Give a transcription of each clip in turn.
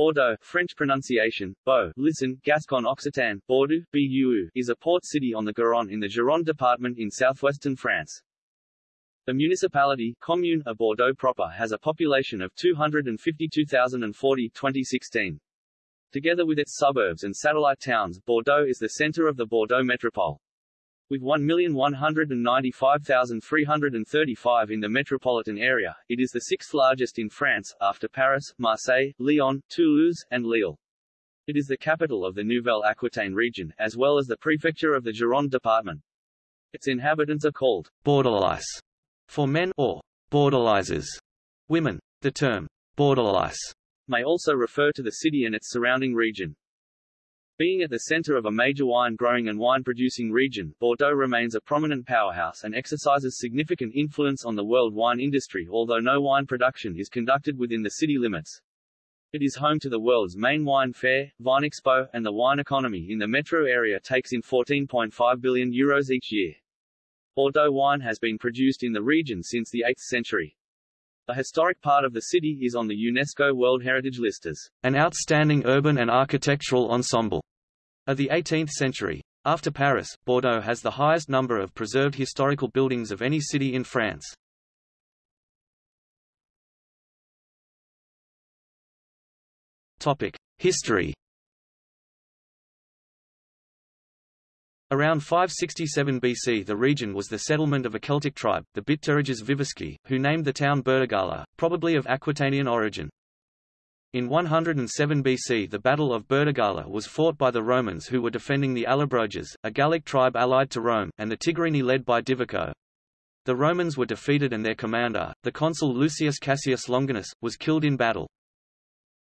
Bordeaux, French pronunciation, Beau, listen, Gascon Occitan, Bordeaux, BUU, is a port city on the Garonne in the Gironde department in southwestern France. The municipality, commune of Bordeaux proper has a population of 252,040 2016. Together with its suburbs and satellite towns, Bordeaux is the center of the Bordeaux metropole. With 1,195,335 in the metropolitan area, it is the sixth largest in France, after Paris, Marseille, Lyon, Toulouse, and Lille. It is the capital of the Nouvelle Aquitaine region, as well as the prefecture of the Gironde department. Its inhabitants are called Bordelais for men or Bordelaises, women. The term Bordelais may also refer to the city and its surrounding region. Being at the center of a major wine-growing and wine-producing region, Bordeaux remains a prominent powerhouse and exercises significant influence on the world wine industry although no wine production is conducted within the city limits. It is home to the world's main wine fair, Vinexpo, and the wine economy in the metro area takes in 14.5 billion euros each year. Bordeaux wine has been produced in the region since the 8th century. The historic part of the city is on the UNESCO World Heritage List as an outstanding urban and architectural ensemble of the 18th century. After Paris, Bordeaux has the highest number of preserved historical buildings of any city in France. Topic: History Around 567 BC the region was the settlement of a Celtic tribe, the Bituriges Vivisci, who named the town Burdigala, probably of Aquitanian origin. In 107 BC the Battle of Burdigala was fought by the Romans who were defending the Allobroges, a Gallic tribe allied to Rome, and the Tigurini led by Divico. The Romans were defeated and their commander, the consul Lucius Cassius Longinus, was killed in battle.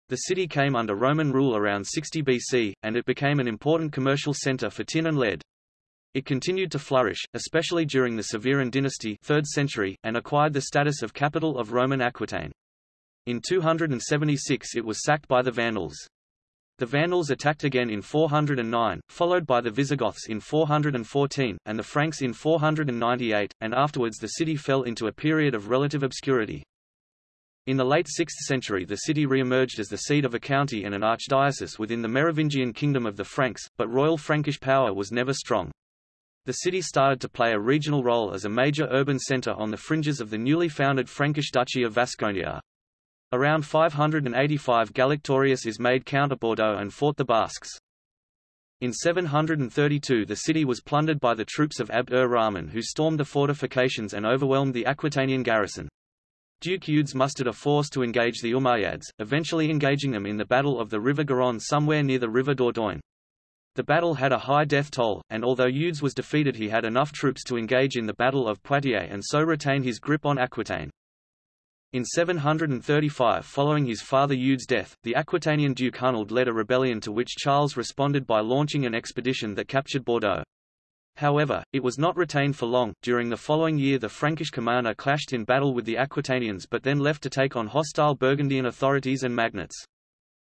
The city came under Roman rule around 60 BC, and it became an important commercial center for tin and lead. It continued to flourish, especially during the Severan dynasty 3rd century, and acquired the status of capital of Roman Aquitaine. In 276 it was sacked by the Vandals. The Vandals attacked again in 409, followed by the Visigoths in 414, and the Franks in 498, and afterwards the city fell into a period of relative obscurity. In the late 6th century the city re-emerged as the seat of a county and an archdiocese within the Merovingian kingdom of the Franks, but royal Frankish power was never strong. The city started to play a regional role as a major urban centre on the fringes of the newly founded Frankish Duchy of Vasconia. Around 585 Gallactorius is made Count of Bordeaux and fought the Basques. In 732 the city was plundered by the troops of Abd ur-Rahman who stormed the fortifications and overwhelmed the Aquitanian garrison. Duke Eudes mustered a force to engage the Umayyads, eventually engaging them in the Battle of the River Garonne somewhere near the River Dordogne. The battle had a high death toll, and although Eudes was defeated he had enough troops to engage in the Battle of Poitiers and so retain his grip on Aquitaine. In 735 following his father Eudes' death, the Aquitanian Duke Hunald led a rebellion to which Charles responded by launching an expedition that captured Bordeaux. However, it was not retained for long. During the following year the Frankish commander clashed in battle with the Aquitanians but then left to take on hostile Burgundian authorities and magnates.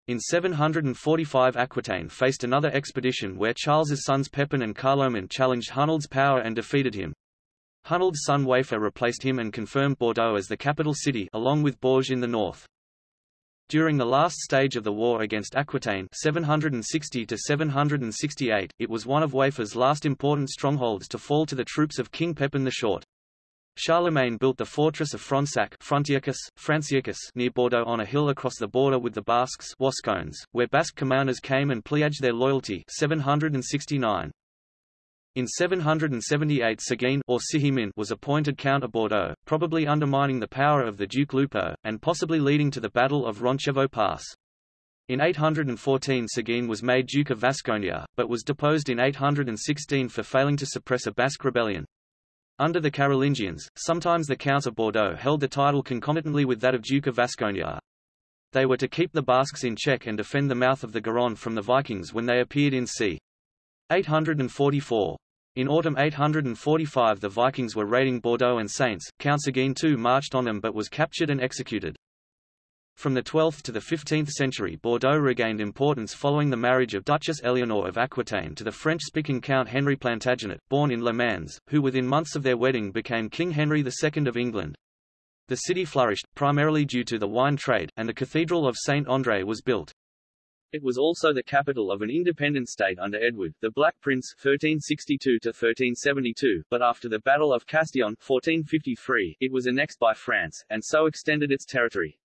In 745 Aquitaine faced another expedition where Charles's sons Pepin and Carloman challenged Hunald's power and defeated him. Hunald's son Waifer replaced him and confirmed Bordeaux as the capital city along with Bourges in the north. During the last stage of the war against Aquitaine 760 to 768, it was one of Waifer's last important strongholds to fall to the troops of King Pepin the Short. Charlemagne built the fortress of Fronsac Franciacus near Bordeaux on a hill across the border with the Basques Wascones, where Basque commanders came and pledged their loyalty 769. In 778 Seguin or Sihimin was appointed Count of Bordeaux, probably undermining the power of the Duke Lupo, and possibly leading to the Battle of Roncevaux Pass. In 814 Seguin was made Duke of Vasconia, but was deposed in 816 for failing to suppress a Basque rebellion. Under the Carolingians, sometimes the Counts of Bordeaux held the title concomitantly with that of Duke of Vasconia. They were to keep the Basques in check and defend the mouth of the Garonne from the Vikings when they appeared in c. 844. In autumn 845 the Vikings were raiding Bordeaux and Saintes, Count Seguin too marched on them but was captured and executed. From the 12th to the 15th century Bordeaux regained importance following the marriage of Duchess Eleanor of Aquitaine to the French-speaking Count Henry Plantagenet, born in Le Mans, who within months of their wedding became King Henry II of England. The city flourished, primarily due to the wine trade, and the Cathedral of Saint André was built. It was also the capital of an independent state under Edward, the Black Prince 1362-1372, but after the Battle of Castillon 1453, it was annexed by France, and so extended its territory.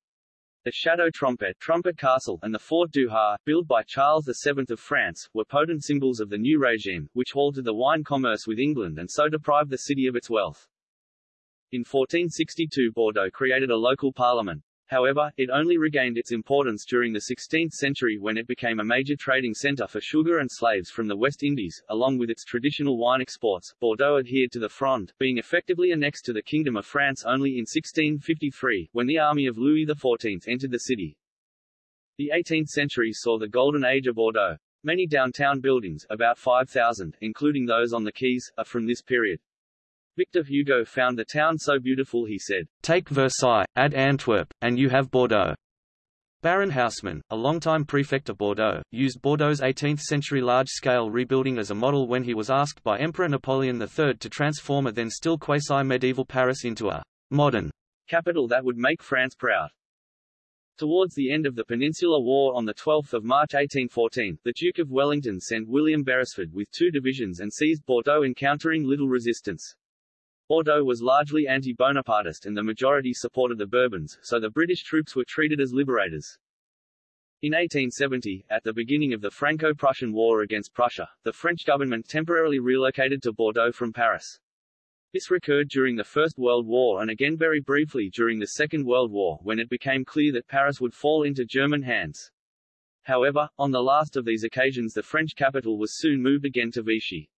The Château Trompette, Trumpet Castle, and the Fort du Ha, built by Charles VII of France, were potent symbols of the new regime, which halted the wine commerce with England and so deprived the city of its wealth. In 1462 Bordeaux created a local parliament, However, it only regained its importance during the 16th century when it became a major trading centre for sugar and slaves from the West Indies, along with its traditional wine exports. Bordeaux adhered to the Fronde, being effectively annexed to the Kingdom of France only in 1653, when the army of Louis XIV entered the city. The 18th century saw the golden age of Bordeaux. Many downtown buildings, about 5,000, including those on the quays, are from this period. Victor Hugo found the town so beautiful he said, Take Versailles, add Antwerp, and you have Bordeaux. Baron Haussmann, a longtime prefect of Bordeaux, used Bordeaux's 18th-century large-scale rebuilding as a model when he was asked by Emperor Napoleon III to transform a then still quasi-medieval Paris into a modern capital that would make France proud. Towards the end of the Peninsular War on 12 March 1814, the Duke of Wellington sent William Beresford with two divisions and seized Bordeaux encountering little resistance. Bordeaux was largely anti-Bonapartist and the majority supported the Bourbons, so the British troops were treated as liberators. In 1870, at the beginning of the Franco-Prussian War against Prussia, the French government temporarily relocated to Bordeaux from Paris. This recurred during the First World War and again very briefly during the Second World War when it became clear that Paris would fall into German hands. However, on the last of these occasions the French capital was soon moved again to Vichy.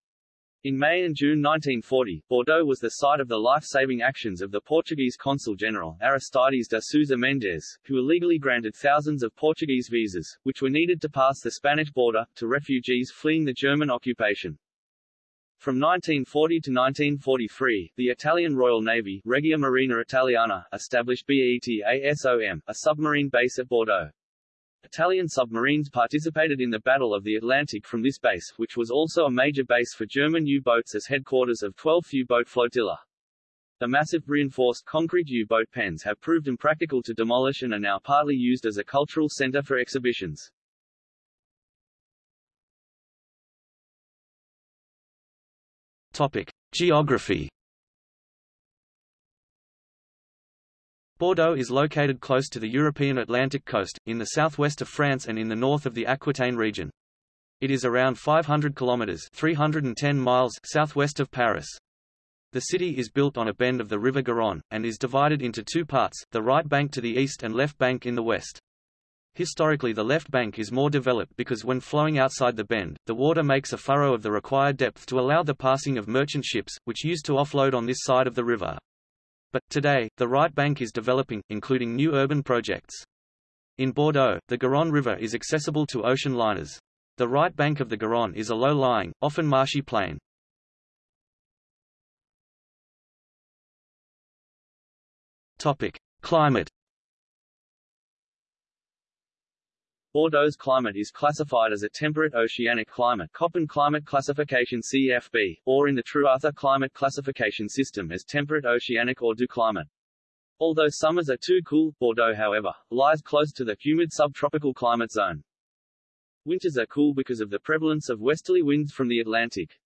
In May and June 1940, Bordeaux was the site of the life-saving actions of the Portuguese consul general, Aristides de Sousa Mendes, who illegally granted thousands of Portuguese visas, which were needed to pass the Spanish border, to refugees fleeing the German occupation. From 1940 to 1943, the Italian Royal Navy Regia Marina Italiana established BETASOM, a submarine base at Bordeaux. Italian submarines participated in the Battle of the Atlantic from this base, which was also a major base for German U-boats as headquarters of 12th U-boat flotilla. The massive reinforced concrete U-boat pens have proved impractical to demolish and are now partly used as a cultural center for exhibitions. Topic: Geography Bordeaux is located close to the European Atlantic coast, in the southwest of France and in the north of the Aquitaine region. It is around 500 kilometers (310 miles) southwest of Paris. The city is built on a bend of the river Garonne, and is divided into two parts, the right bank to the east and left bank in the west. Historically the left bank is more developed because when flowing outside the bend, the water makes a furrow of the required depth to allow the passing of merchant ships, which used to offload on this side of the river. But, today, the right bank is developing, including new urban projects. In Bordeaux, the Garonne River is accessible to ocean liners. The right bank of the Garonne is a low-lying, often marshy plain. Topic: Climate Bordeaux's climate is classified as a temperate oceanic climate Köppen Climate Classification CFB, or in the Trewartha Climate Classification System as temperate oceanic or doux climate. Although summers are too cool, Bordeaux however, lies close to the humid subtropical climate zone. Winters are cool because of the prevalence of westerly winds from the Atlantic.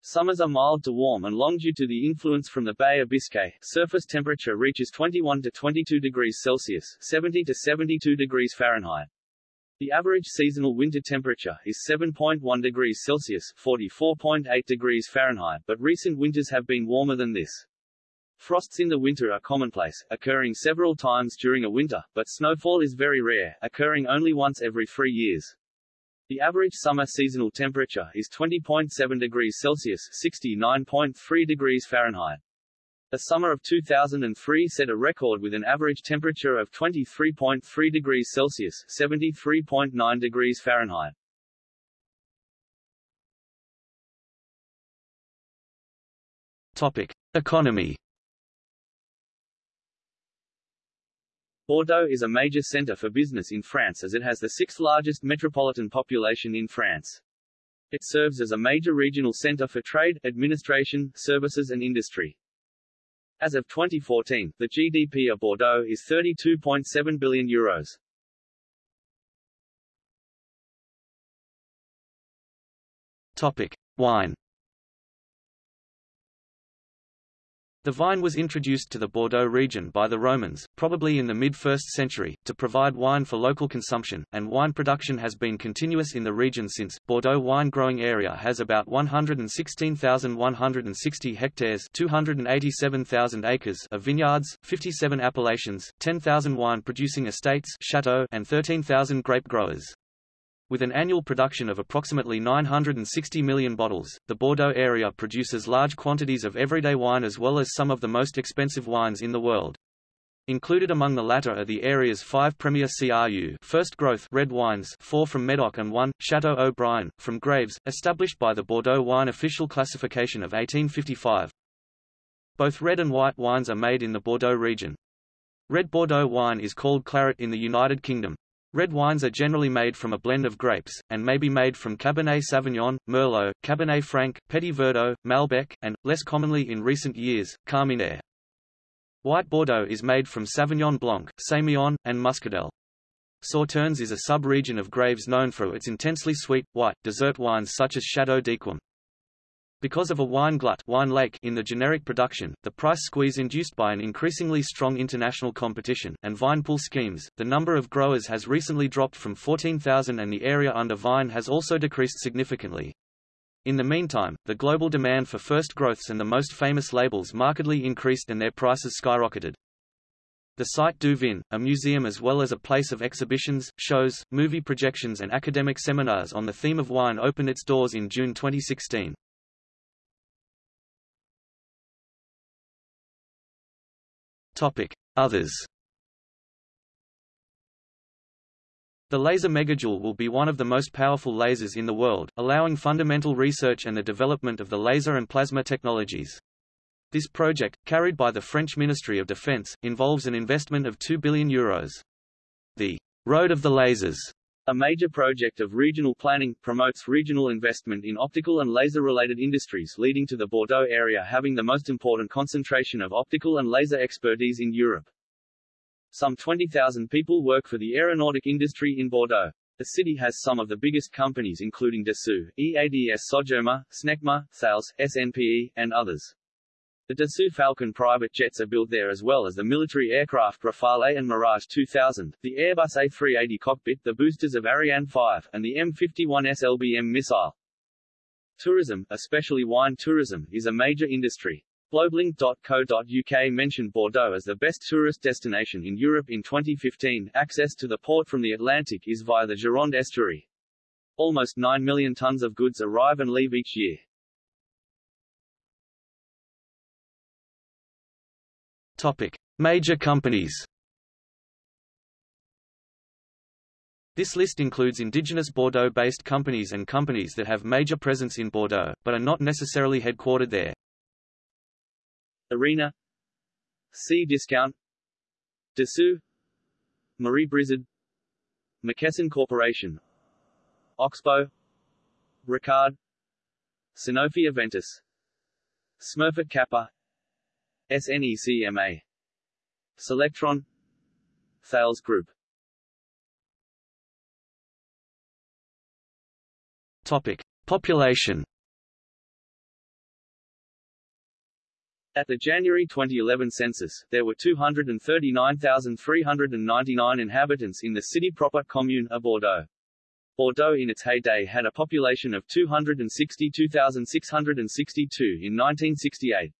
Summers are mild to warm and long due to the influence from the Bay of Biscay. Surface temperature reaches 21 to 22 degrees Celsius, 70 to 72 degrees Fahrenheit. The average seasonal winter temperature is 7.1 degrees Celsius 44.8 degrees Fahrenheit but recent winters have been warmer than this. Frosts in the winter are commonplace, occurring several times during a winter, but snowfall is very rare, occurring only once every three years. The average summer seasonal temperature is 20.7 degrees Celsius 69.3 degrees Fahrenheit. The summer of 2003 set a record with an average temperature of 23.3 degrees Celsius 73.9 degrees Fahrenheit. Topic. Economy Bordeaux is a major centre for business in France as it has the sixth largest metropolitan population in France. It serves as a major regional centre for trade, administration, services and industry. As of 2014, the GDP of Bordeaux is 32.7 billion euros. Topic: Wine The vine was introduced to the Bordeaux region by the Romans, probably in the mid-1st century, to provide wine for local consumption, and wine production has been continuous in the region since. Bordeaux wine growing area has about 116,160 hectares 287,000 acres of vineyards, 57 appellations, 10,000 wine-producing estates chateaux, and 13,000 grape growers. With an annual production of approximately 960 million bottles, the Bordeaux area produces large quantities of everyday wine as well as some of the most expensive wines in the world. Included among the latter are the area's five premier CRU first growth red wines four from Medoc and one, Chateau Haut-Brion, from Graves, established by the Bordeaux Wine Official Classification of 1855. Both red and white wines are made in the Bordeaux region. Red Bordeaux wine is called claret in the United Kingdom. Red wines are generally made from a blend of grapes, and may be made from Cabernet Sauvignon, Merlot, Cabernet Franc, Petit Verdot, Malbec, and, less commonly in recent years, Carmenere. White Bordeaux is made from Sauvignon Blanc, Sémillon, and Muscadelle. Sauternes is a sub-region of Graves known for its intensely sweet, white, dessert wines such as Chateau d'Yquem. Because of a wine glut wine lake in the generic production, the price squeeze induced by an increasingly strong international competition, and vine pool schemes, the number of growers has recently dropped from 14,000 and the area under vine has also decreased significantly. In the meantime, the global demand for first growths and the most famous labels markedly increased and their prices skyrocketed. The Cité du Vin, a museum as well as a place of exhibitions, shows, movie projections and academic seminars on the theme of wine opened its doors in June 2016. Topic: Others. The laser megajoule will be one of the most powerful lasers in the world, allowing fundamental research and the development of the laser and plasma technologies. This project, carried by the French Ministry of Defense, involves an investment of 2 billion euros. The Road of the Lasers a major project of regional planning, promotes regional investment in optical and laser-related industries leading to the Bordeaux area having the most important concentration of optical and laser expertise in Europe. Some 20,000 people work for the aeronautic industry in Bordeaux. The city has some of the biggest companies including Dassault, EADS Sogerma, Snecma, Thales, SNPE, and others. The Dassault Falcon private jets are built there as well as the military aircraft Rafale and Mirage 2000, the Airbus A380 cockpit, the boosters of Ariane 5, and the M51 SLBM missile. Tourism, especially wine tourism, is a major industry. Globelink.co.uk mentioned Bordeaux as the best tourist destination in Europe in 2015. Access to the port from the Atlantic is via the Gironde estuary. Almost 9 million tons of goods arrive and leave each year. Topic: Major companies. This list includes indigenous Bordeaux-based companies and companies that have major presence in Bordeaux, but are not necessarily headquartered there. Arena. Cdiscount Dassault. Marie Brizard. McKesson Corporation. Oxbow. Ricard. Sanofi Aventis. Smurfit Kappa SNECMA Solectron Thales Group Topic. Population At the January 2011 census, there were 239,399 inhabitants in the city proper commune of Bordeaux. Bordeaux in its heyday had a population of 262,662 in 1968.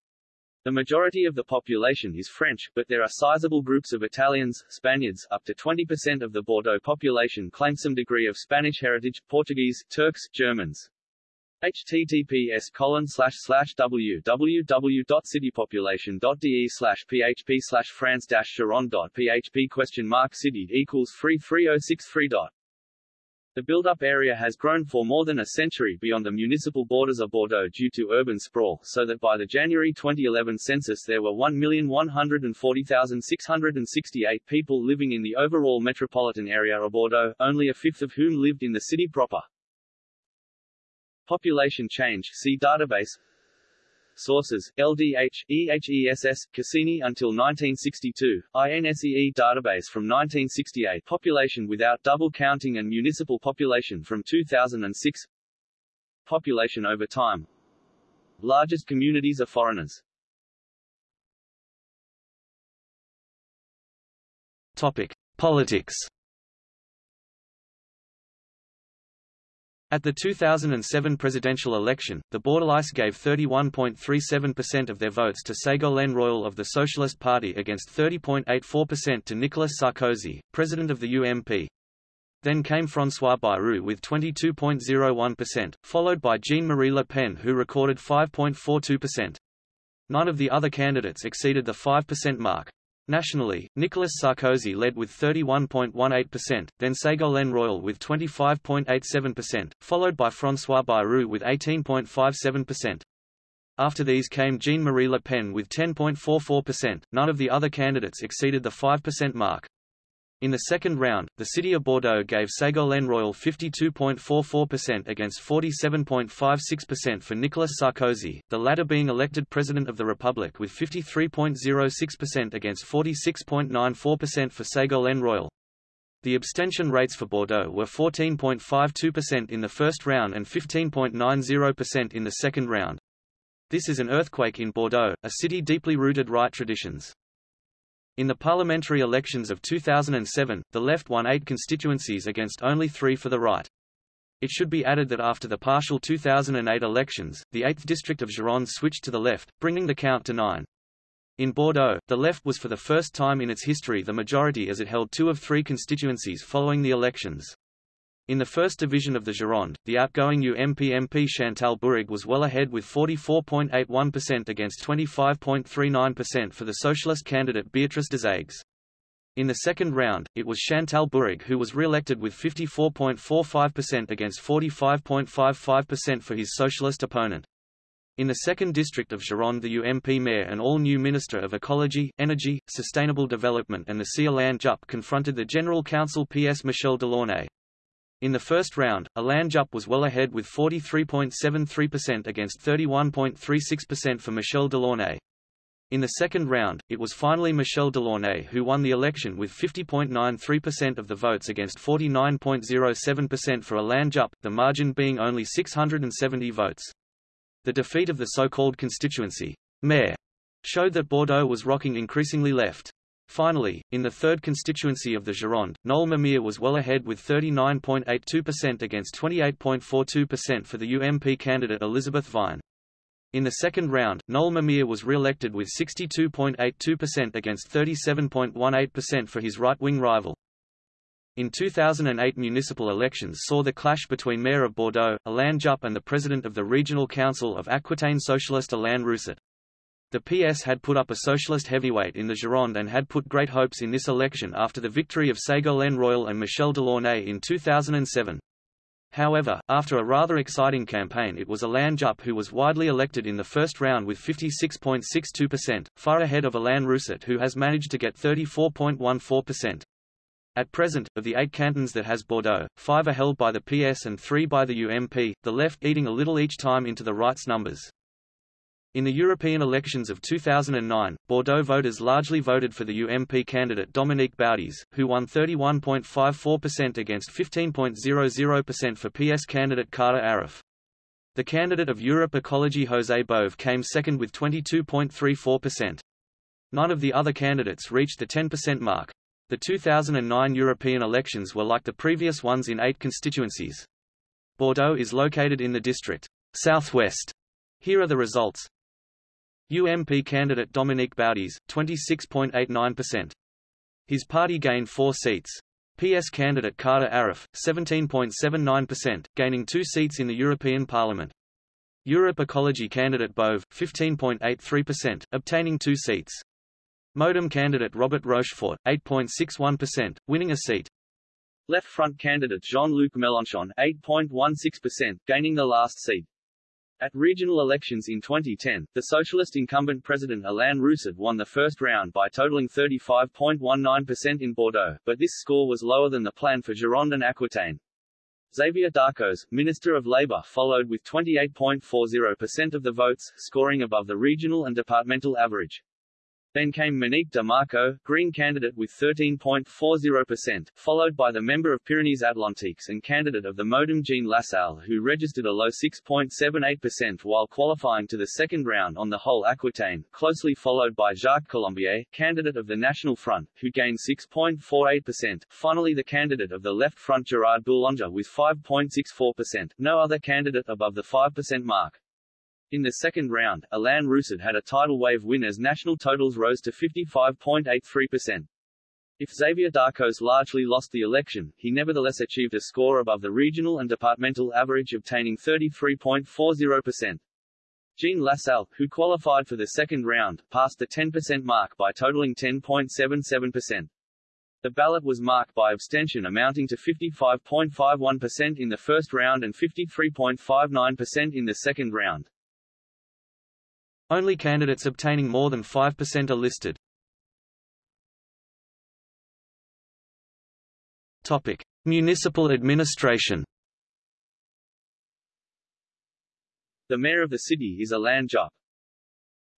The majority of the population is French, but there are sizable groups of Italians, Spaniards, up to 20% of the Bordeaux population claim some degree of Spanish heritage, Portuguese, Turks, Germans. https colon slash slash www.citypopulation.de slash php slash france dash php question mark city equals free 3063 dot the build-up area has grown for more than a century beyond the municipal borders of Bordeaux due to urban sprawl, so that by the January 2011 census there were 1,140,668 people living in the overall metropolitan area of Bordeaux, only a fifth of whom lived in the city proper. Population change see database Sources: LDH, EHESS, Cassini until 1962, INSEE database from 1968, population without double counting and municipal population from 2006. population over time. Largest communities are foreigners. Topic. Politics At the 2007 presidential election, the Bordelais gave 31.37% of their votes to Ségolène Royal of the Socialist Party against 30.84% to Nicolas Sarkozy, president of the UMP. Then came François Bayrou with 22.01%, followed by Jean-Marie Le Pen who recorded 5.42%. None of the other candidates exceeded the 5% mark. Nationally, Nicolas Sarkozy led with 31.18%, then Ségolène Royal with 25.87%, followed by François Bayrou with 18.57%. After these came Jean-Marie Le Pen with 10.44%, none of the other candidates exceeded the 5% mark. In the second round, the city of Bordeaux gave Ségolène Royal 52.44% against 47.56% for Nicolas Sarkozy, the latter being elected President of the Republic with 53.06% against 46.94% for Ségolène Royal. The abstention rates for Bordeaux were 14.52% in the first round and 15.90% in the second round. This is an earthquake in Bordeaux, a city deeply rooted right traditions. In the parliamentary elections of 2007, the left won eight constituencies against only three for the right. It should be added that after the partial 2008 elections, the 8th district of Gironde switched to the left, bringing the count to nine. In Bordeaux, the left was for the first time in its history the majority as it held two of three constituencies following the elections. In the first division of the Gironde, the outgoing UMP MP Chantal Bourragué was well ahead with 44.81% against 25.39% for the socialist candidate Béatrice Desaigues. In the second round, it was Chantal Bourragué who was re-elected with 54.45% against 45.55% for his socialist opponent. In the second district of Gironde the UMP mayor and all-new Minister of Ecology, Energy, Sustainable Development and the Alain Juppe confronted the General Council PS Michel Delaunay. In the first round, Alain Juppe was well ahead with 43.73% against 31.36% for Michel Delaunay. In the second round, it was finally Michel Delaunay who won the election with 50.93% of the votes against 49.07% for Alain Juppe, the margin being only 670 votes. The defeat of the so-called constituency, mayor, showed that Bordeaux was rocking increasingly left. Finally, in the third constituency of the Gironde, Noel Mamère was well ahead with 39.82% against 28.42% for the UMP candidate Elizabeth Vine. In the second round, Noel Mamère was re-elected with 62.82% against 37.18% for his right-wing rival. In 2008 municipal elections saw the clash between Mayor of Bordeaux, Alain Juppe and the President of the Regional Council of Aquitaine Socialist Alain Rousset. The PS had put up a socialist heavyweight in the Gironde and had put great hopes in this election after the victory of Ségolène Royal and Michel Delaunay in 2007. However, after a rather exciting campaign it was Alain Juppe who was widely elected in the first round with 56.62%, far ahead of Alain Rousset who has managed to get 34.14%. At present, of the eight cantons that has Bordeaux, five are held by the PS and three by the UMP, the left eating a little each time into the right's numbers. In the European elections of 2009, Bordeaux voters largely voted for the UMP candidate Dominique Baudis, who won 31.54% against 15.00% for PS candidate Khader Arif. The candidate of Europe Ecology José Bové came second with 22.34%. None of the other candidates reached the 10% mark. The 2009 European elections were like the previous ones in eight constituencies. Bordeaux is located in the district southwest. Here are the results. UMP candidate Dominique Baudis, 26.89%. His party gained four seats. PS candidate Khader Arif, 17.79%, gaining two seats in the European Parliament. Europe Ecology candidate Bové, 15.83%, obtaining two seats. Modem candidate Robert Rochefort, 8.61%, winning a seat. Left Front candidate Jean-Luc Mélenchon, 8.16%, gaining the last seat. At regional elections in 2010, the socialist incumbent president Alain Rousset won the first round by totaling 35.19% in Bordeaux, but this score was lower than the plan for Gironde and Aquitaine. Xavier Darcos, Minister of Labour followed with 28.40% of the votes, scoring above the regional and departmental average. Then came Monique de Marco, Green candidate with 13.40%, followed by the member of Pyrenees-Atlantiques and candidate of the Modem Jean Lassalle who registered a low 6.78% while qualifying to the second round on the whole Aquitaine, closely followed by Jacques Colombier, candidate of the National Front, who gained 6.48%, finally the candidate of the Left Front Gerard Boulanger with 5.64%, no other candidate above the 5% mark. In the second round, Alain Rousset had a tidal wave win as national totals rose to 55.83%. If Xavier Darcos largely lost the election, he nevertheless achieved a score above the regional and departmental average obtaining 33.40%. Jean Lassalle, who qualified for the second round, passed the 10% mark by totaling 10.77%. The ballot was marked by abstention amounting to 55.51% in the first round and 53.59% in the second round. Only candidates obtaining more than 5% are listed. Topic: Municipal administration. The mayor of the city is Alain Juppe.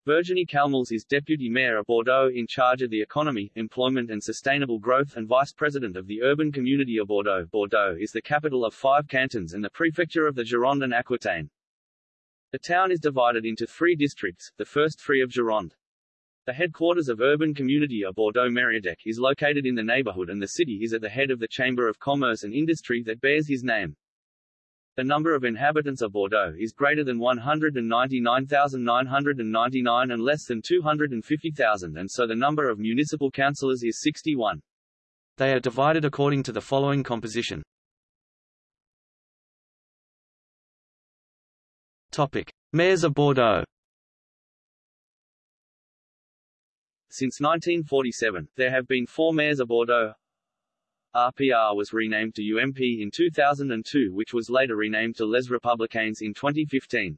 Virginie Calmels is deputy mayor of Bordeaux in charge of the economy, employment and sustainable growth and vice president of the urban community of Bordeaux. Bordeaux is the capital of five cantons and the prefecture of the Gironde and Aquitaine. The town is divided into three districts, the first three of Gironde. The headquarters of urban community of Bordeaux-Mériadeck is located in the neighborhood and the city is at the head of the Chamber of Commerce and Industry that bears his name. The number of inhabitants of Bordeaux is greater than 199,999 and less than 250,000 and so the number of municipal councillors is 61. They are divided according to the following composition. Topic: Mayors of Bordeaux. Since 1947, there have been four mayors of Bordeaux. RPR was renamed to UMP in 2002 which was later renamed to Les Républicains in 2015.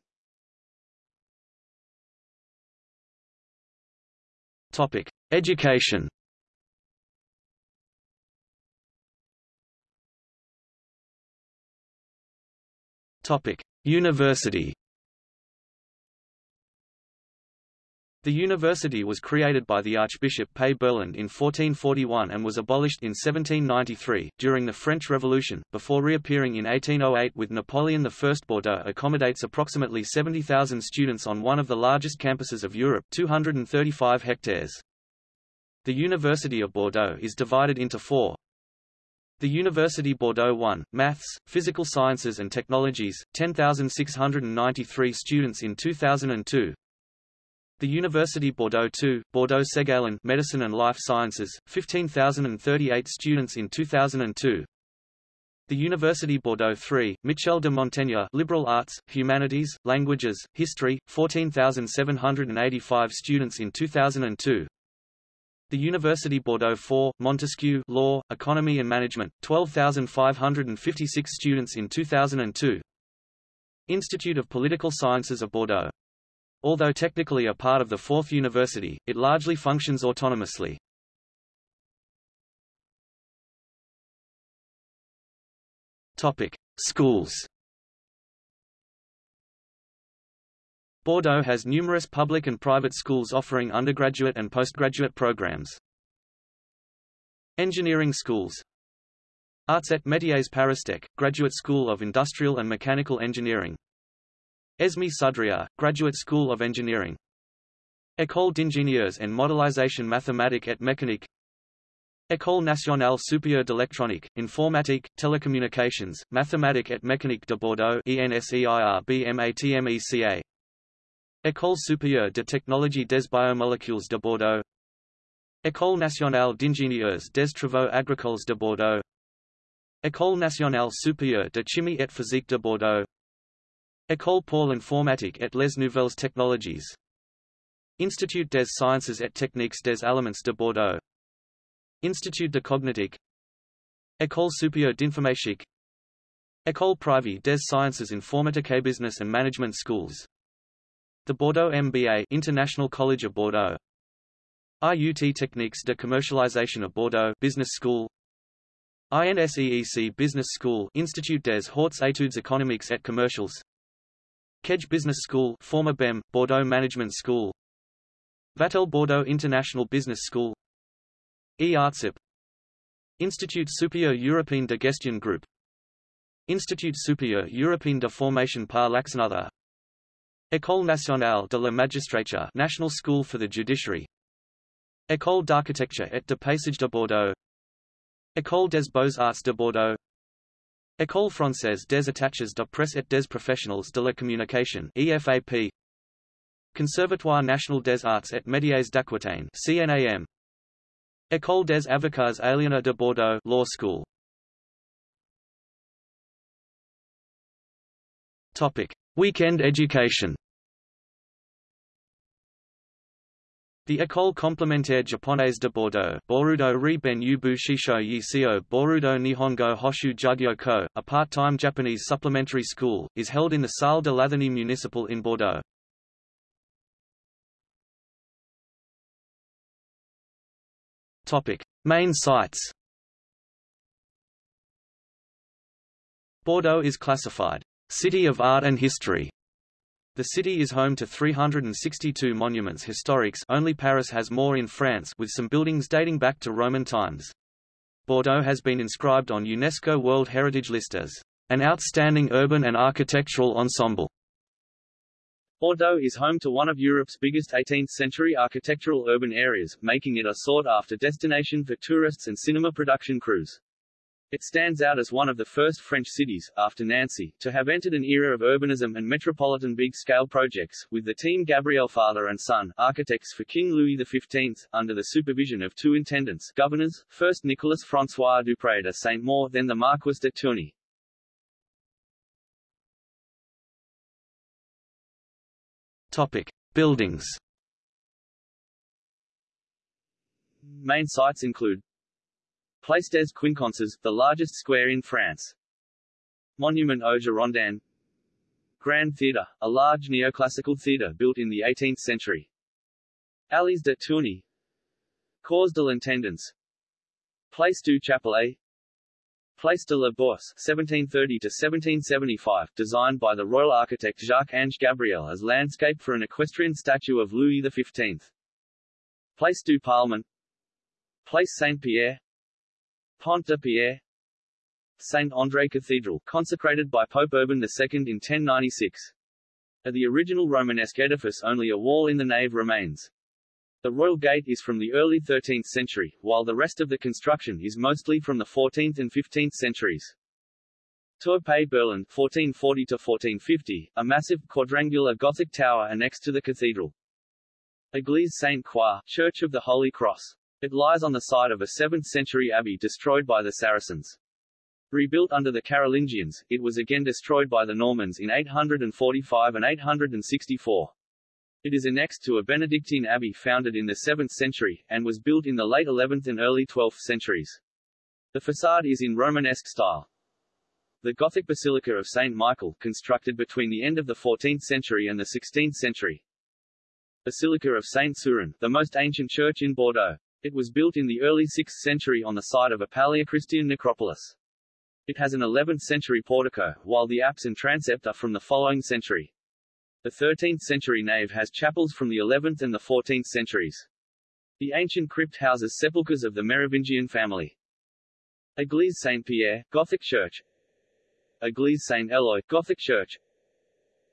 Topic: Education. Topic: University. The university was created by the Archbishop Pey Berland in 1441 and was abolished in 1793, during the French Revolution, before reappearing in 1808 with Napoleon I. Bordeaux accommodates approximately 70,000 students on one of the largest campuses of Europe 235 hectares. The University of Bordeaux is divided into four, the University Bordeaux 1, Maths, Physical Sciences and Technologies, 10,693 students in 2002, the University Bordeaux 2, Bordeaux Ségalen Medicine and Life Sciences, 15,038 students in 2002. The University Bordeaux 3, Michel de Montaigne Liberal Arts, Humanities, Languages, History, 14,785 students in 2002. The University Bordeaux 4, Montesquieu Law, Economy and Management, 12,556 students in 2002. Institute of Political Sciences of Bordeaux Although technically a part of the Fourth University, it largely functions autonomously. Topic: Schools. Bordeaux has numerous public and private schools offering undergraduate and postgraduate programs. Engineering schools Arts et Métiers Paristech, Graduate School of Industrial and Mechanical Engineering Esme Sudria, Graduate School of Engineering. École d'ingénieurs en modélisation mathématique et mécanique École nationale supérieure d'électronique, informatique, télécommunications, mathématiques et mécanique de Bordeaux ENSEIRBMATMECA École supérieure de technologie des biomolécules de Bordeaux. École nationale d'ingénieurs des travaux agricoles de Bordeaux. École nationale supérieure de chimie et physique de Bordeaux École pour l'informatique et les nouvelles technologies. Institut des sciences et techniques des aliments de Bordeaux. Institut de cognitique. École supérieure d'informatique. École privée des sciences informatiques Business and Management Schools. The Bordeaux MBA International College of Bordeaux. IUT Techniques de Commercialisation of Bordeaux Business School. INSEEC Business School Institut des Hautes Études économiques et commerciales Kedge Business School former BEM, Bordeaux Management School. Vatel Bordeaux International Business School. EARTSIP. Institut Supérieur Européen de Gestion Group. Institut Supérieur Européen de Formation par l'Action École nationale de la magistrature National School for the Judiciary. École d'architecture et de paysage de Bordeaux. École des beaux-arts de Bordeaux École française des attaches de presse et des professionnels de la communication EFAP Conservatoire national des arts et métiers d'Aquitaine CNAM École des avocats Aliénor de Bordeaux Law School. Topic. Weekend education The École complémentaire japonaise de Bordeaux Borudo ri ben yubu shisho yisio Borudo Nihongo Hoshu Jugyo Ko, a part-time Japanese supplementary school, is held in the Salle de l'Athénée municipal in Bordeaux. Topic. Main sites Bordeaux is classified, City of Art and History the city is home to 362 monuments historiques only Paris has more in France with some buildings dating back to Roman times. Bordeaux has been inscribed on UNESCO World Heritage List as an outstanding urban and architectural ensemble. Bordeaux is home to one of Europe's biggest 18th-century architectural urban areas, making it a sought-after destination for tourists and cinema production crews. It stands out as one of the first French cities, after Nancy, to have entered an era of urbanism and metropolitan big-scale projects, with the team Gabriel Father and Son, architects for King Louis XV, under the supervision of two intendants governors, first Nicolas François Dupré de Saint-Maur then the Marquis de Tourny. Topic. Buildings Main sites include Place des Quinconces, the largest square in France. Monument aux Girondins Grand Theatre, a large neoclassical theatre built in the 18th century. Allées de Tourny Cours de l'Intendance Place du Chapelet Place de la Bourse 1730–1775, designed by the royal architect Jacques-Ange Gabriel as landscape for an equestrian statue of Louis XV. Place du Parlement Place Saint-Pierre Pont de Pierre Saint André Cathedral, consecrated by Pope Urban II in 1096. Of the original Romanesque edifice only a wall in the nave remains. The Royal Gate is from the early 13th century, while the rest of the construction is mostly from the 14th and 15th centuries. Tour Pey Berland 1440-1450, a massive, quadrangular Gothic tower annexed to the cathedral. Église Sainte-Croix, Church of the Holy Cross. It lies on the site of a 7th-century abbey destroyed by the Saracens. Rebuilt under the Carolingians, it was again destroyed by the Normans in 845 and 864. It is annexed to a Benedictine abbey founded in the 7th century, and was built in the late 11th and early 12th centuries. The facade is in Romanesque style. The Gothic Basilica of St. Michael, constructed between the end of the 14th century and the 16th century. Basilica of St. Seurin, the most ancient church in Bordeaux. It was built in the early 6th century on the site of a Paleochristian necropolis. It has an 11th-century portico, while the apse and transept are from the following century. The 13th-century nave has chapels from the 11th and the 14th centuries. The ancient crypt houses sepulchres of the Merovingian family. Église Saint-Pierre, Gothic church Église Saint-Eloi, Gothic church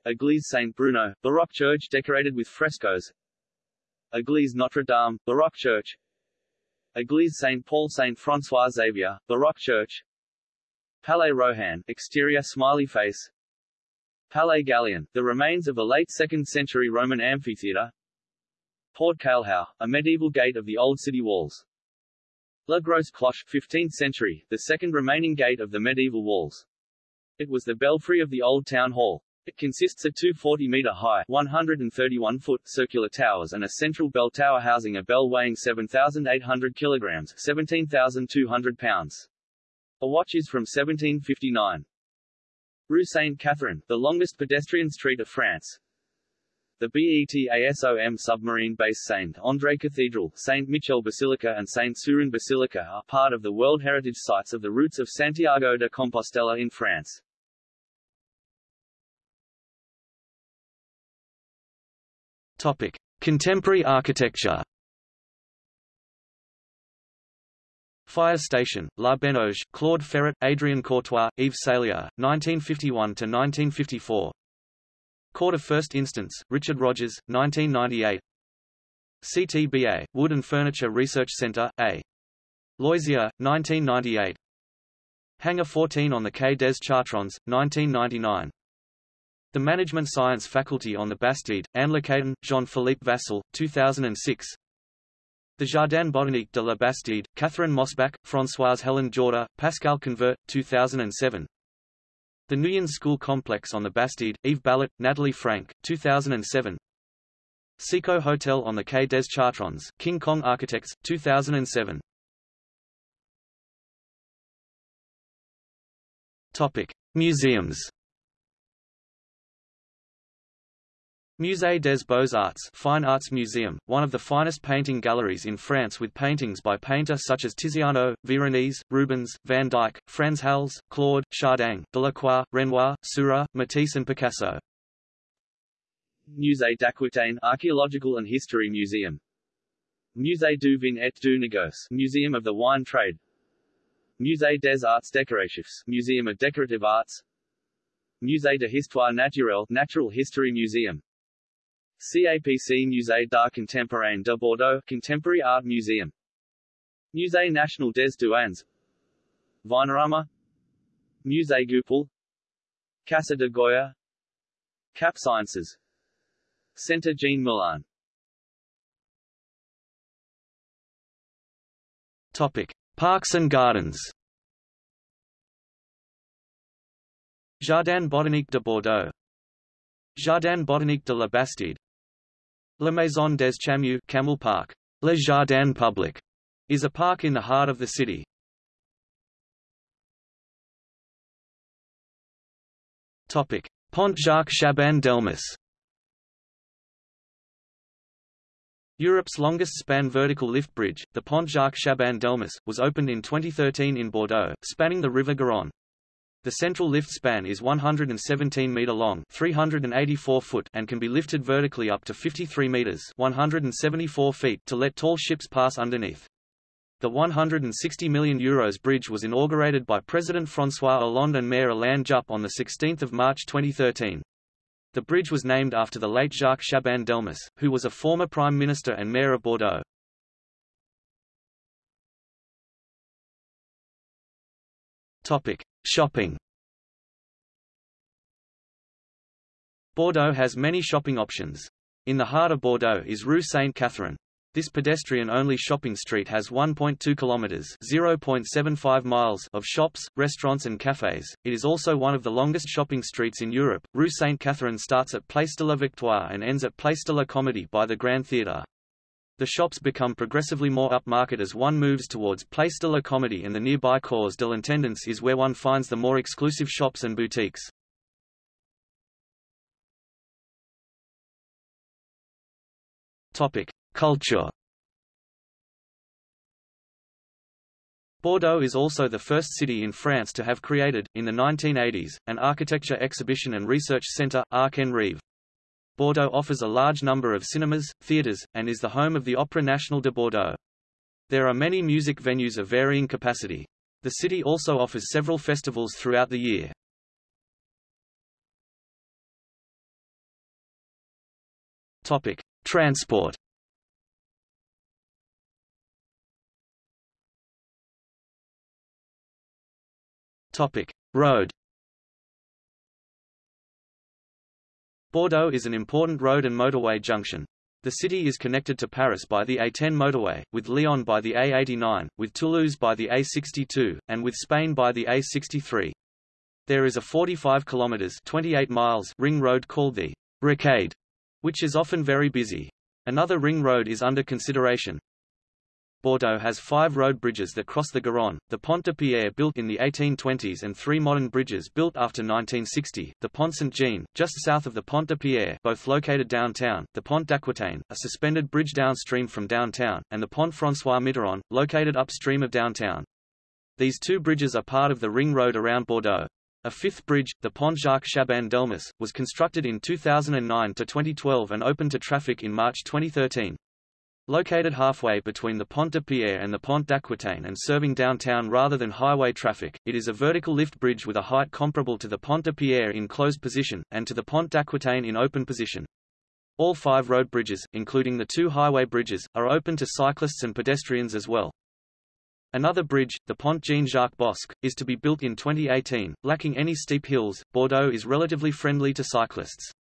Église Saint-Bruno, Baroque church decorated with frescoes Église Notre-Dame, Baroque church Église Saint-Paul Saint-François Xavier, Baroque church Palais Rohan, exterior smiley face Palais Gallien, the remains of a late 2nd century Roman amphitheatre Porte Cailhau, a medieval gate of the old city walls La Grosse Cloche, 15th century, the second remaining gate of the medieval walls. It was the belfry of the old town hall. It consists of two 40-meter-high 131-foot circular towers and a central bell tower housing a bell weighing 7,800 kilograms 17,200 pounds. A watch is from 1759. Rue Sainte-Catherine, the longest pedestrian street of France. The BETASOM submarine base Saint André Cathedral, Saint Michel Basilica and Saint Seurin Basilica are part of the World Heritage Sites of the routes of Santiago de Compostela in France. Topic: Contemporary architecture. Fire Station, La Benauge, Claude Ferret, Adrien Courtois, Yves Salier, 1951–1954 Court of First Instance, Richard Rogers, 1998 CTBA, Wood and Furniture Research Center, A. Loisier, 1998 Hangar 14 on the Quai des Chartrons, 1999 The Management Science Faculty on the Bastide, Anne Jean-Philippe Vassal, 2006 the Jardin Botanique de la Bastide, Catherine Mosbach, Françoise Helen Jourda, Pascal Convert, 2007. The Nuyen School Complex on the Bastide, Yves Ballot, Nathalie Franck, 2007. Seeko'o Hotel on the Quai des Chartrons, King Kong Architects, 2007. Topic: Museums. Musée des Beaux-Arts Fine Arts Museum, one of the finest painting galleries in France with paintings by painters such as Tiziano, Veronese, Rubens, Van Dyck, Frans Hals, Claude, Chardin, Delacroix, Renoir, Seurat, Matisse and Picasso. Musée d'Aquitaine Archaeological and History Museum. Musée du Vin et du Négoce Museum of the Wine Trade. Musée des Arts Décoratifs Museum of Decorative Arts. Musée de Histoire Naturelle Natural History Museum CAPC Musée d'Art Contemporain de Bordeaux Contemporary Art Museum. Musée National des Douanes. Vinarama. Musée Goupil. Casa de Goya. Cap Sciences. Centre Jean Moulin Topic: Parks and Gardens. Jardin botanique de Bordeaux. Jardin botanique de la Bastide La Maison des Chameaux Camel Park, Le Jardin Public, is a park in the heart of the city. Topic: Pont Jacques Chaban-Delmas. Europe's longest span vertical lift bridge, the Pont Jacques Chaban-Delmas, was opened in 2013 in Bordeaux, spanning the River Garonne. The central lift span is 117 meter long, 384 foot, and can be lifted vertically up to 53 meters, 174 feet, to let tall ships pass underneath. The 160 million euros bridge was inaugurated by President François Hollande and Mayor Alain Juppe on the 16th of March 2013. The bridge was named after the late Jacques Chaban-Delmas, who was a former prime minister and mayor of Bordeaux. Topic: Shopping. Bordeaux has many shopping options. In the heart of Bordeaux is Rue Sainte-Catherine. This pedestrian-only shopping street has 1.2 kilometers (0.75 miles) of shops, restaurants and cafes. It is also one of the longest shopping streets in Europe. Rue Sainte-Catherine starts at Place de la Victoire and ends at Place de la Comédie by the Grand Theatre. The shops become progressively more upmarket as one moves towards Place de la Comédie and the nearby Cours de l'Intendance is where one finds the more exclusive shops and boutiques. Topic: Culture. Bordeaux is also the first city in France to have created, in the 1980s, an architecture exhibition and research centre, Arc en Rêve. Bordeaux offers a large number of cinemas, theatres, and is the home of the Opéra National de Bordeaux. There are many music venues of varying capacity. The city also offers several festivals throughout the year. Topic: Transport. Topic: Road. Bordeaux is an important road and motorway junction. The city is connected to Paris by the A10 motorway, with Lyon by the A89, with Toulouse by the A62, and with Spain by the A63. There is a 45 kilometers 28 miles ring road called the Rocade, which is often very busy. Another ring road is under consideration, Bordeaux has five road bridges that cross the Garonne, the Pont de Pierre built in the 1820s and three modern bridges built after 1960, the Pont Saint-Jean, just south of the Pont de Pierre both located downtown, the Pont d'Aquitaine, a suspended bridge downstream from downtown, and the Pont François Mitterrand, located upstream of downtown. These two bridges are part of the ring road around Bordeaux. A fifth bridge, the Pont Jacques Chaban-Delmas, was constructed in 2009 to 2012 and opened to traffic in March 2013. Located halfway between the Pont de Pierre and the Pont d'Aquitaine and serving downtown rather than highway traffic, it is a vertical lift bridge with a height comparable to the Pont de Pierre in closed position, and to the Pont d'Aquitaine in open position. All five road bridges, including the two highway bridges, are open to cyclists and pedestrians as well. Another bridge, the Pont Jean-Jacques Bosc, is to be built in 2018. Lacking any steep hills, Bordeaux is relatively friendly to cyclists.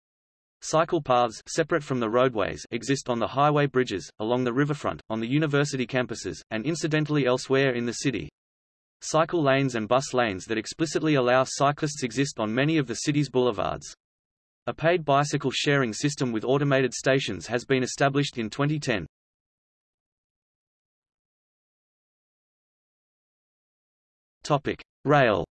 Cycle paths separate from the roadways exist on the highway bridges, along the riverfront, on the university campuses, and incidentally elsewhere in the city. Cycle lanes and bus lanes that explicitly allow cyclists exist on many of the city's boulevards. A paid bicycle sharing system with automated stations has been established in 2010. Topic: Rail.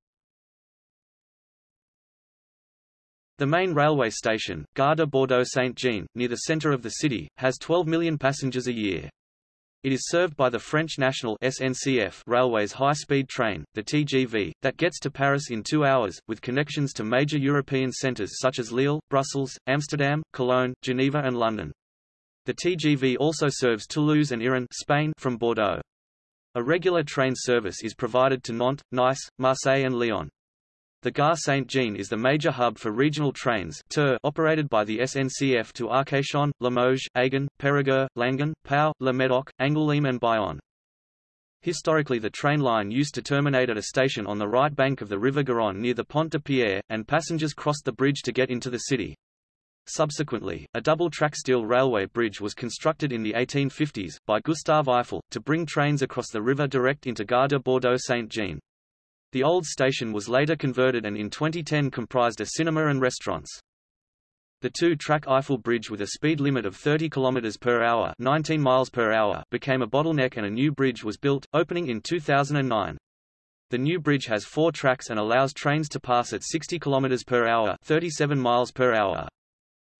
The main railway station, Gare de Bordeaux-Saint-Jean, near the centre of the city, has 12 million passengers a year. It is served by the French National SNCF Railways high-speed train, the TGV, that gets to Paris in two hours, with connections to major European centres such as Lille, Brussels, Amsterdam, Cologne, Geneva and London. The TGV also serves Toulouse and Irun Spain from Bordeaux. A regular train service is provided to Nantes, Nice, Marseille and Lyon. The Gare Saint-Jean is the major hub for regional trains operated by the SNCF to Arcachon, Limoges, Agen, Périgueux, Langon, Pau, Le Médoc, Angoulême and Bayonne. Historically the train line used to terminate at a station on the right bank of the River Garonne near the Pont de Pierre, and passengers crossed the bridge to get into the city. Subsequently, a double-track steel railway bridge was constructed in the 1850s, by Gustave Eiffel, to bring trains across the river direct into Gare de Bordeaux-Saint-Jean. The old station was later converted and in 2010 comprised a cinema and restaurants. The two-track Eiffel Bridge with a speed limit of 30 km per hour, 19 miles per hour became a bottleneck and a new bridge was built, opening in 2009. The new bridge has four tracks and allows trains to pass at 60 km per hour, 37 miles per hour.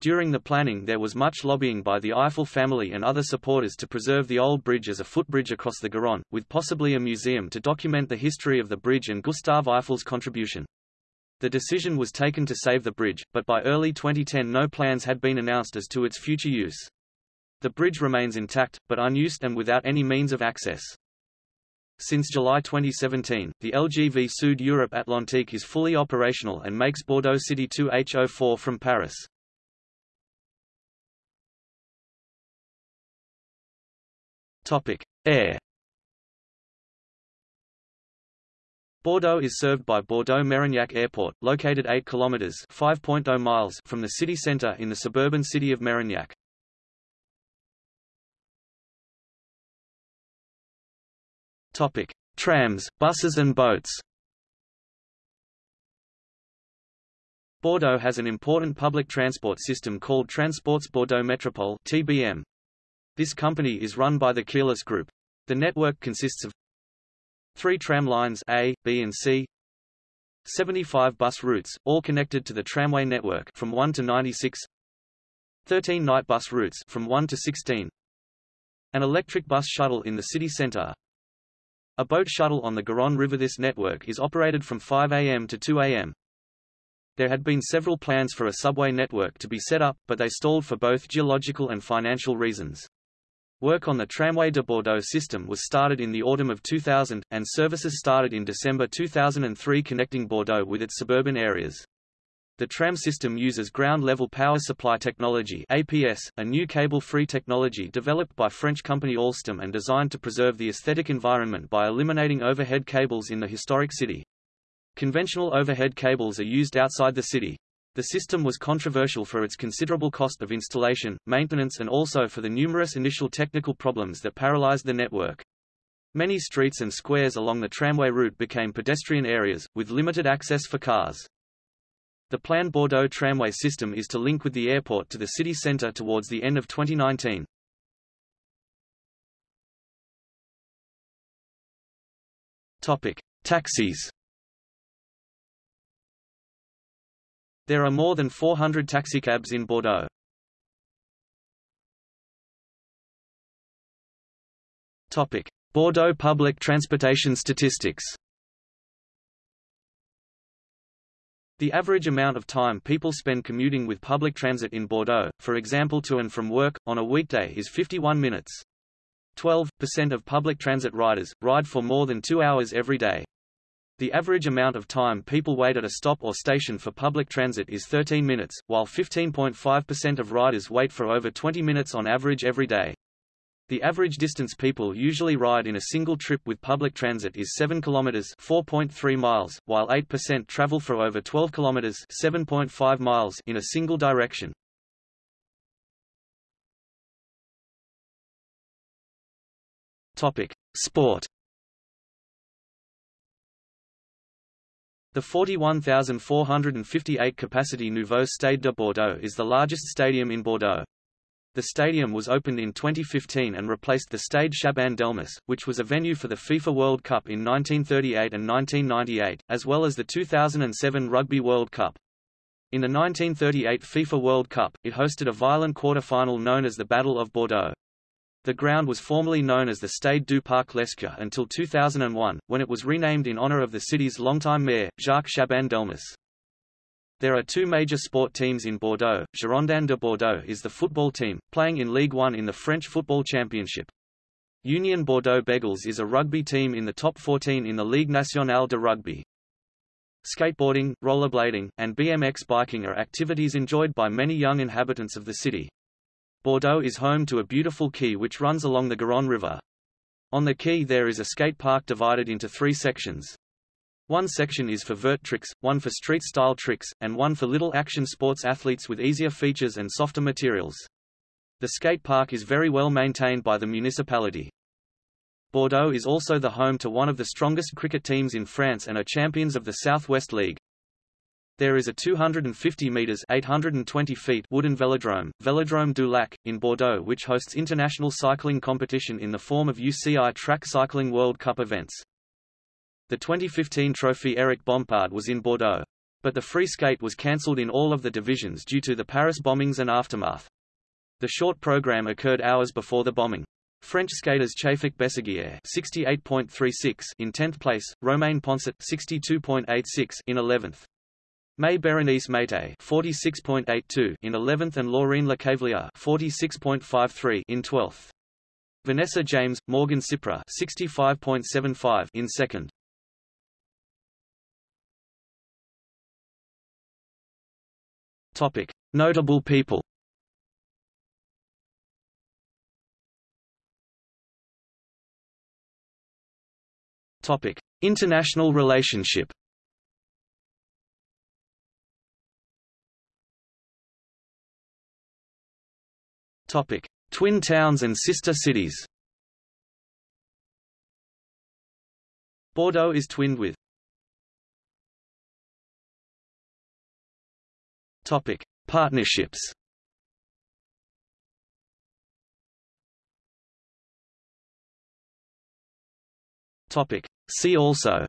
During the planning there was much lobbying by the Eiffel family and other supporters to preserve the old bridge as a footbridge across the Garonne, with possibly a museum to document the history of the bridge and Gustave Eiffel's contribution. The decision was taken to save the bridge, but by early 2010 no plans had been announced as to its future use. The bridge remains intact, but unused and without any means of access. Since July 2017, the LGV Sud Europe Atlantique is fully operational and makes Bordeaux City 2H04 from Paris. Topic: Air. Bordeaux is served by Bordeaux-Mérignac Airport, located 8 kilometers (5.0 miles) from the city center in the suburban city of Mérignac. Topic: Trams, buses and boats. Bordeaux has an important public transport system called Transports Bordeaux Métropole (TBM). This company is run by the Keolis Group. The network consists of three tram lines A, B and C, 75 bus routes, all connected to the tramway network from 1 to 96, 13 night bus routes from 1 to 16, an electric bus shuttle in the city center, a boat shuttle on the Garonne River. This network is operated from 5 a.m. to 2 a.m. There had been several plans for a subway network to be set up, but they stalled for both geological and financial reasons. Work on the Tramway de Bordeaux system was started in the autumn of 2000, and services started in December 2003 connecting Bordeaux with its suburban areas. The tram system uses ground-level power supply technology APS, a new cable-free technology developed by French company Alstom and designed to preserve the aesthetic environment by eliminating overhead cables in the historic city. Conventional overhead cables are used outside the city. The system was controversial for its considerable cost of installation, maintenance and also for the numerous initial technical problems that paralyzed the network. Many streets and squares along the tramway route became pedestrian areas, with limited access for cars. The planned Bordeaux tramway system is to link with the airport to the city centre towards the end of 2019. Topic: Taxis. There are more than 400 taxicabs in Bordeaux. Topic: Bordeaux public transportation statistics. The average amount of time people spend commuting with public transit in Bordeaux, for example to and from work, on a weekday is 51 minutes. 12% of public transit riders, ride for more than two hours every day. The average amount of time people wait at a stop or station for public transit is 13 minutes, while 15.5% of riders wait for over 20 minutes on average every day. The average distance people usually ride in a single trip with public transit is 7 kilometers (4.3 miles), while 8% travel for over 12 kilometers (7.5 miles) in a single direction. Topic: Sport. The 41,458 capacity Nouveau Stade de Bordeaux is the largest stadium in Bordeaux. The stadium was opened in 2015 and replaced the Stade Chaban-Delmas, which was a venue for the FIFA World Cup in 1938 and 1998, as well as the 2007 Rugby World Cup. In the 1938 FIFA World Cup, it hosted a violent quarter-final known as the Battle of Bordeaux. The ground was formerly known as the Stade du Parc Lescure until 2001, when it was renamed in honor of the city's longtime mayor, Jacques Chaban-Delmas. There are two major sport teams in Bordeaux. Girondins de Bordeaux is the football team, playing in Ligue 1 in the French Football Championship. Union Bordeaux Bègles is a rugby team in the top 14 in the Ligue Nationale de Rugby. Skateboarding, rollerblading, and BMX biking are activities enjoyed by many young inhabitants of the city. Bordeaux is home to a beautiful quay which runs along the Garonne River. On the quay there is a skate park divided into three sections. One section is for vert tricks, one for street-style tricks, and one for little action sports athletes with easier features and softer materials. The skate park is very well maintained by the municipality. Bordeaux is also the home to one of the strongest cricket teams in France and are champions of the Southwest League. There is a 250 meters (820 feet) wooden velodrome, Velodrome du Lac, in Bordeaux which hosts international cycling competition in the form of UCI Track Cycling World Cup events. The 2015 trophy Eric Bompard was in Bordeaux. But the free skate was cancelled in all of the divisions due to the Paris bombings and aftermath. The short program occurred hours before the bombing. French skaters Chafik Besseguier 68.36 in 10th place, Romain Poncet 62.86 in 11th. Maé-Bérénice Méité 46.82 in 11th and Laurine Lecavelier 46.53 in 12th. Vanessa James, Morgan Ciprès 65.75 in 2nd. Topic: Notable people. Topic: International relationship. Topic: Twin towns and sister cities. Bordeaux is twinned with Topic: Partnerships. Topic: See also.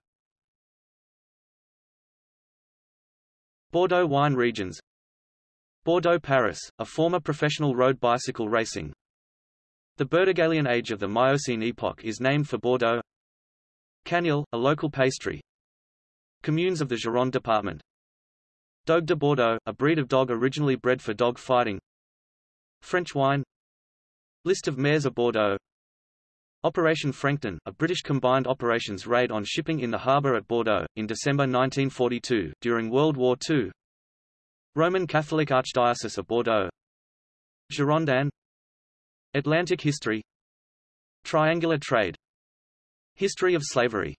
Bordeaux wine regions. Bordeaux Paris, a former professional road bicycle racing. The Burdigalian age of the Miocene epoch is named for Bordeaux. Canelé, a local pastry. Communes of the Gironde department. Dogue de Bordeaux, a breed of dog originally bred for dog fighting. French wine List of mayors of Bordeaux Operation Frankton, a British combined operations raid on shipping in the harbour at Bordeaux, in December 1942, during World War II Roman Catholic Archdiocese of Bordeaux. Girondin. Atlantic history. Triangular trade. History of slavery